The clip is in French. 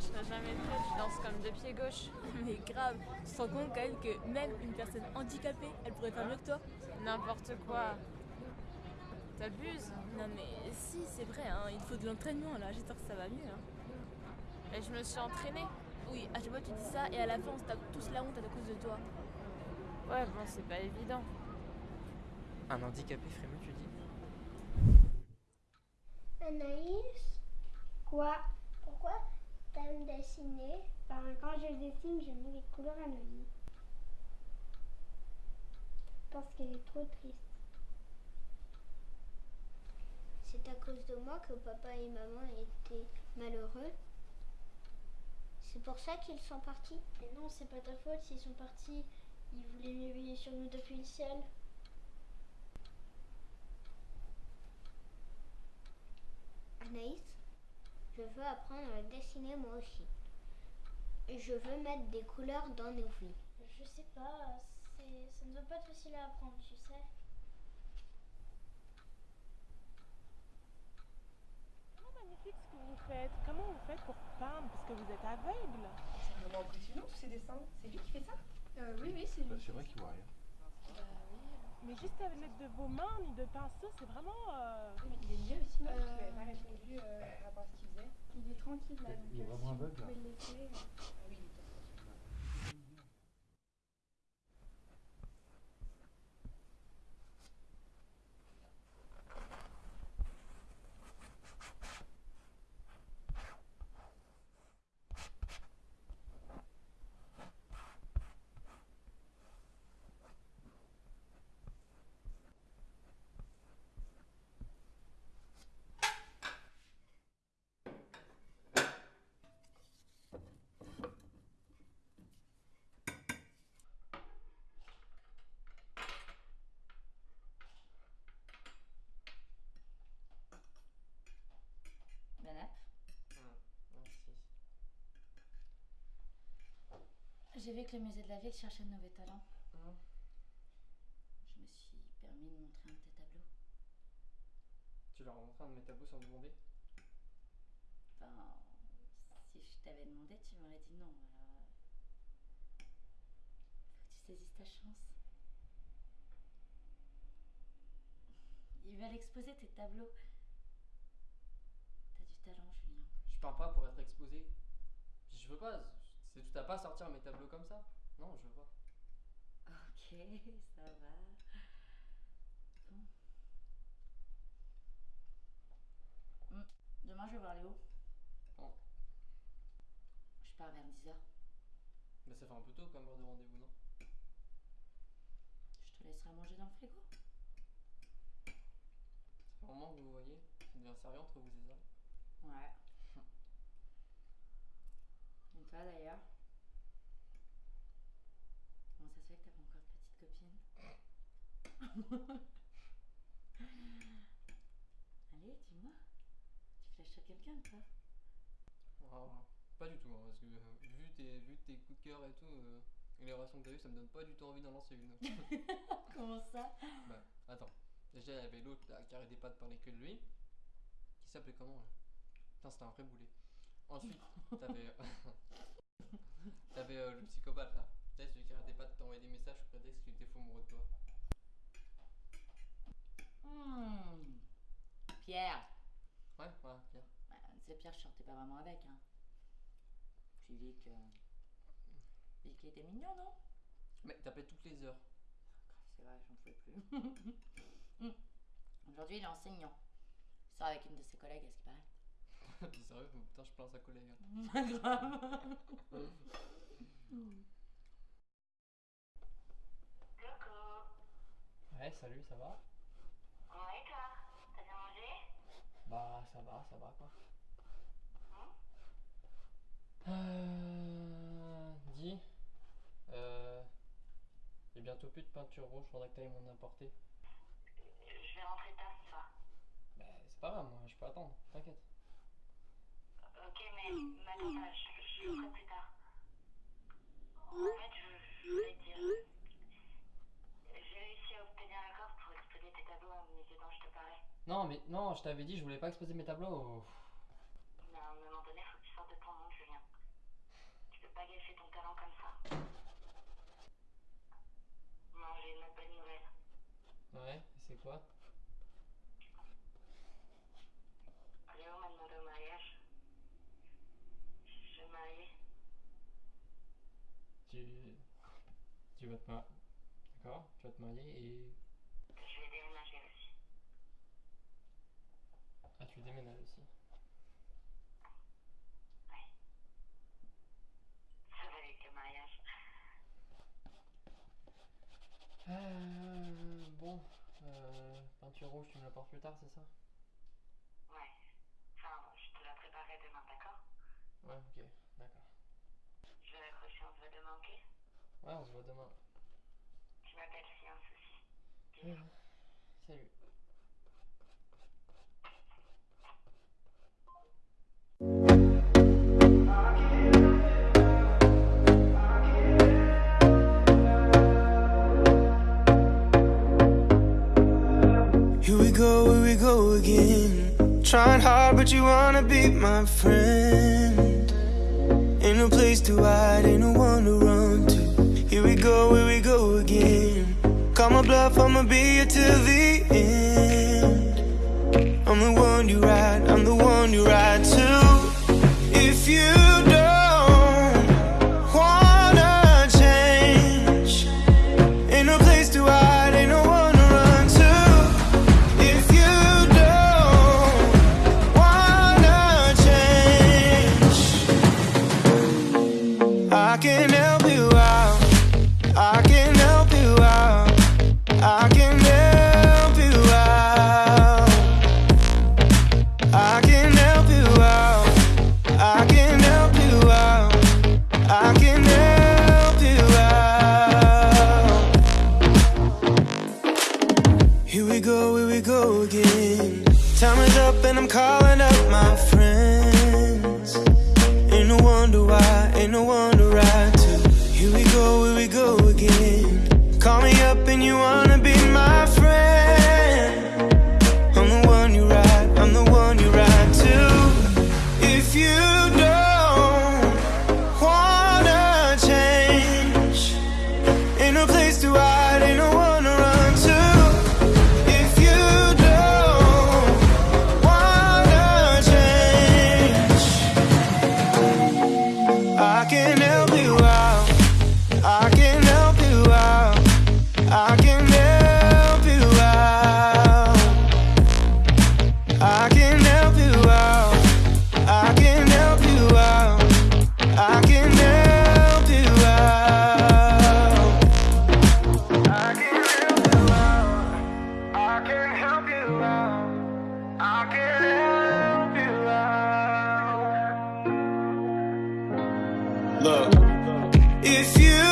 je serais jamais prête, je danse comme de pied gauche. Mais grave, tu te rends compte quand même que même une personne handicapée, elle pourrait faire mieux que toi N'importe quoi. T'abuses Non mais si, c'est vrai, hein, il faut de l'entraînement là, j'espère que ça va mieux. Hein. Et je me suis entraînée. Oui, à chaque fois tu dis ça et à la fin on se tape tous la honte à cause de toi. Ouais, bon, c'est pas évident. Un handicapé ferait mieux, tu dis? Anaïs? Quoi? Pourquoi? T'aimes dessiner Ben, quand je dessine, je mets les couleurs à Anaïs. Parce qu'elle est trop triste. C'est à cause de moi que papa et maman étaient malheureux. C'est pour ça qu'ils sont partis. Mais non, c'est pas ta faute s'ils sont partis. Ils voulaient mieux veiller sur nous depuis le ciel. Anaïs, je veux apprendre à dessiner moi aussi. Je veux mettre des couleurs dans nos vies. Je sais pas, c'est, ça ne doit pas être facile à apprendre, tu sais. Comment magnifique ce que vous faites Comment vous faites pour peindre Parce que vous êtes aveugle. C'est vraiment impressionnant tous ces dessins. C'est lui qui fait ça? Euh, oui, oui, c'est Bah, c'est vrai qu'il voit rien. Mais juste à l'aide de vos mains ni de pinceau, c'est vraiment. euh, il est mieux aussi, non Euh, Tu n'avais pas répondu euh, par rapport à ce qu'il faisait. Il est tranquille là. donc, Il est euh, vraiment si vous aveugle, là. pouvez le laisser, euh. Ah oui, il était Banap. Merci. J'ai vu que le musée de la ville cherchait de nouveaux talents. Je me suis permis de montrer un de tes tableaux. Tu leur as montré un de mes tableaux sans me demander? Enfin, si je t'avais demandé, tu m'aurais dit non. Alors, euh, faut que tu saisisses ta chance. Ils veulent exposer tes tableaux. T'as du talent, Julien. Je peins pas pour être exposé. Je veux pas. C'est tout à pas sortir mes tableaux comme ça. Non, je pas. Ok, ça va. Bon. Hmm, Demain, je vais voir Léo. Bon. Je pars vers 10h. Mais ça fait un peu tôt comme heure de rendez-vous, non? Je te laisserai manger dans le frigo. Un moment que vous voyez. Ça devient sérieux entre vous et ça? Ouais. Toi d'ailleurs Comment ça se fait que t'as pas encore de petite copine Allez, dis-moi. Tu flashes quelqu'un pas? Ah, pas du tout, hein, parce que euh, vu, tes, vu tes coups de cœur et tout, euh, et les relations que t'as eues, ça me donne pas du tout envie d'en lancer une. Comment ça? Bah, attends. Déjà, il y avait l'autre là, qui arrêtait pas de parler que de lui. Qui s'appelait comment là? Putain, c'était un vrai boulet. Ensuite, t'avais. t'avais euh, le psychopathe là. Tu sais, celui qui arrêtait pas de t'envoyer des messages sous prétexte qu'il était fou amoureux de toi. Hmm. Pierre Ouais, voilà, Pierre. Bah, C'est Pierre, je sortais pas vraiment avec. Hein. Puis Vic. euh, Vic était mignon, non? Mais t'appelais toutes les heures. Grave, c'est vrai, j'en pouvais plus. Hmm. Aujourd'hui, il est enseignant. Il sort avec une de ses collègues, à ce qui paraît. T'es sérieux Putain, je plains sa collègue. hein. Grave. Ouais, salut, ça va Ouais, toi? T'as bien mangé? Bah, ça va, ça va quoi. Euh. Dis. Euh. J'ai bientôt plus de peinture rouge, faudrait que t'ailles m'en apporter. Je vais rentrer tard soir. Bah, c'est pas grave, moi, je peux attendre, t'inquiète. je t'avais dit, je voulais pas exposer mes tableaux. Mais à un moment donné, faut que tu sortes de ton monde, Julien. Tu peux pas gâcher ton talent comme ça. Non, j'ai une bonne nouvelle. Ouais, c'est quoi? Léo m'a demandé au mariage? Je suis mariée. Tu. Tu vas te marier. D'accord? Tu vas te marier et. Je vais déménager. Ah, tu déménages aussi. Ça va avec le mariage. Euh, bon, euh, peinture rouge, tu me l'apportes plus tard, c'est ça? Ouais. Enfin, je te la préparerai demain, d'accord? Ouais, ok, d'accord. Je vais raccrocher, on se voit demain, ok? Ouais, on se voit demain. Tu m'appelles si un souci. Salut. Again. Trying hard, but you wanna be my friend. Ain't no place to hide, ain't no one to run to. Here we go, here we go again. Call my bluff, I'ma be here till the end. I'm the one you ride, I'm the one you ride to. I can help Look, if you